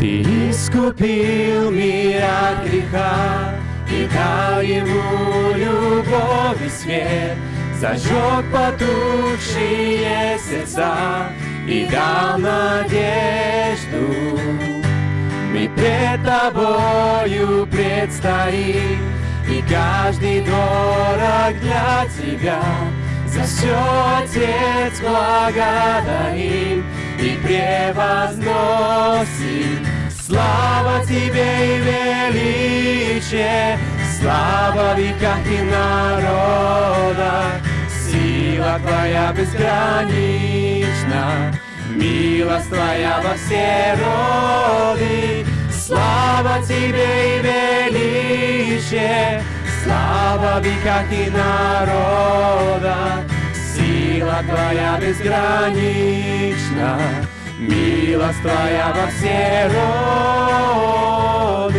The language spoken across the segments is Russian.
Ты искупил мир от греха И дал ему любовь и свет Зажег потухшие сердца И дал надежду. Мы пред тобою предстоим И каждый дорог для тебя. За все, Отец, благодарим И превозносим Слава Тебе и величие, Слава века и народа, Сила Твоя безгранична, Милость Твоя во все роды. Слава Тебе и величие, Слава века и народа, Сила Твоя безгранична, Милость Твоя во все роды.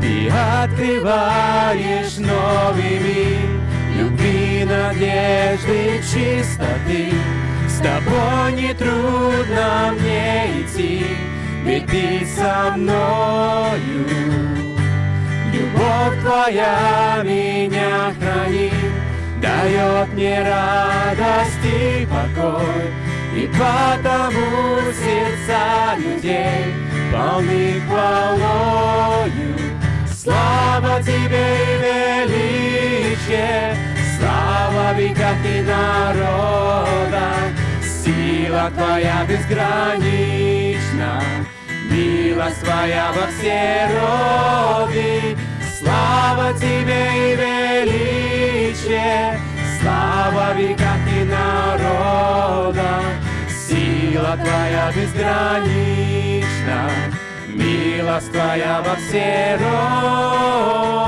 Ты открываешь новый мир Любви, надежды, чистоты. С тобой не трудно мне идти, Ведь ты со мною. Любовь Твоя меня хранит, дает мне радость и покой, и потому сердца людей полны хвалою. Слава Тебе и величие, слава веках и народа, сила Твоя безгранична, милость Твоя во все роды. Слава Тебе Твоя безгранична, милость Твоя во все роды.